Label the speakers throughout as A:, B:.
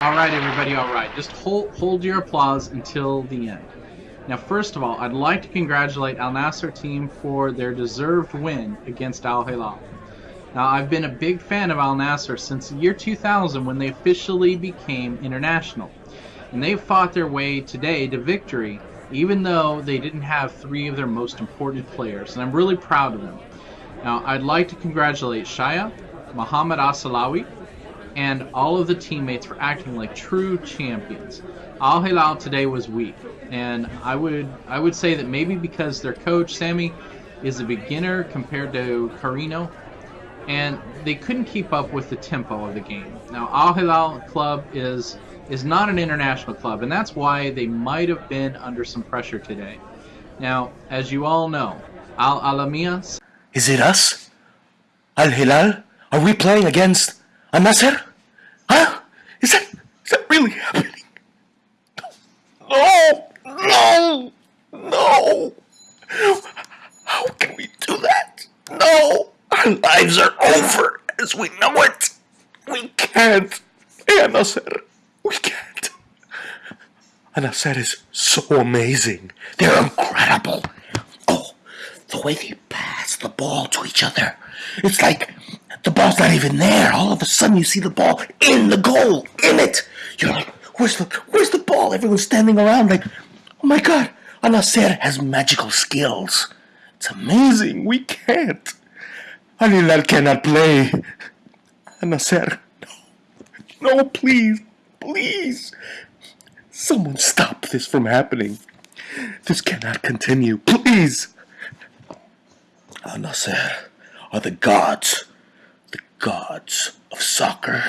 A: All right, everybody, all right. Just hold, hold your applause until the end. Now, first of all, I'd like to congratulate Al Nasser team for their deserved win against Al Hilal. Now, I've been a big fan of Al Nasser since the year 2000 when they officially became international. And they've fought their way today to victory, even though they didn't have three of their most important players. And I'm really proud of them. Now, I'd like to congratulate Shaya, Muhammad Al-Sahlawi, and all of the teammates for acting like true champions. Al Hilal today was weak, and I would I would say that maybe because their coach Sammy is a beginner compared to Carino, and they couldn't keep up with the tempo of the game. Now Al Hilal club is is not an international club, and that's why they might have been under some pressure today. Now, as you all know, Al Alamiya.
B: Is it us? Al Hilal? Are we playing against Al Nasser? Huh? Is that is that really happening? No! No! No! How can we do that? No! Our lives are over as we know it. We can't. Nasser. We can't. Al is so amazing. They're incredible. Oh, the way they pass the ball to each other. It's like the ball's not even there. All of a sudden, you see the ball in the goal, in it. You're like, where's the where's the ball? Everyone's standing around like, oh my god, Al Nasser has magical skills. It's amazing. We can't. Al Hilal cannot play. Al Nasser, no, no, please, please. Someone stop this from happening. This cannot continue. Please. Al Nasser are the gods the gods of soccer.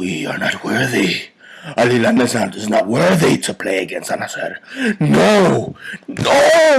B: We are not worthy. Ali is not worthy to play against Al Nasser. No! No!